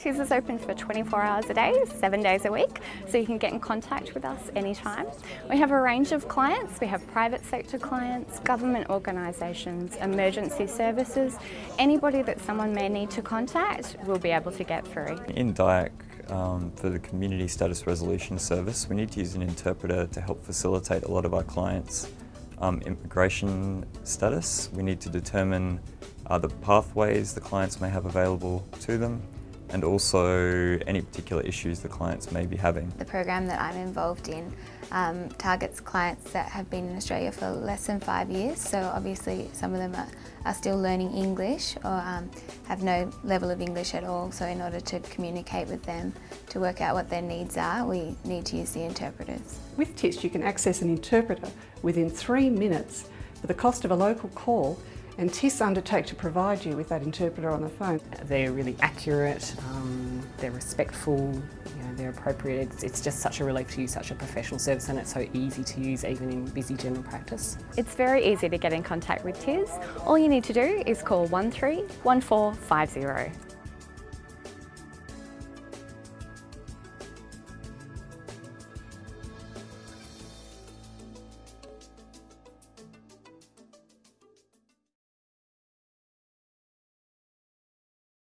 TIS is open for 24 hours a day, seven days a week, so you can get in contact with us anytime. We have a range of clients. We have private sector clients, government organisations, emergency services. Anybody that someone may need to contact, we'll be able to get through. In DIAC, um, for the Community Status Resolution Service, we need to use an interpreter to help facilitate a lot of our clients' um, immigration status. We need to determine uh, the pathways the clients may have available to them and also any particular issues the clients may be having. The program that I'm involved in um, targets clients that have been in Australia for less than five years, so obviously some of them are, are still learning English or um, have no level of English at all, so in order to communicate with them to work out what their needs are, we need to use the interpreters. With TIS you can access an interpreter within three minutes for the cost of a local call and TIS undertake to provide you with that interpreter on the phone. They're really accurate, um, they're respectful, you know, they're appropriate. It's, it's, just such a relief to use such a professional service and it's so easy to use even in busy general practice. It's very easy to get in contact with TIS. All you need to do is call 131450.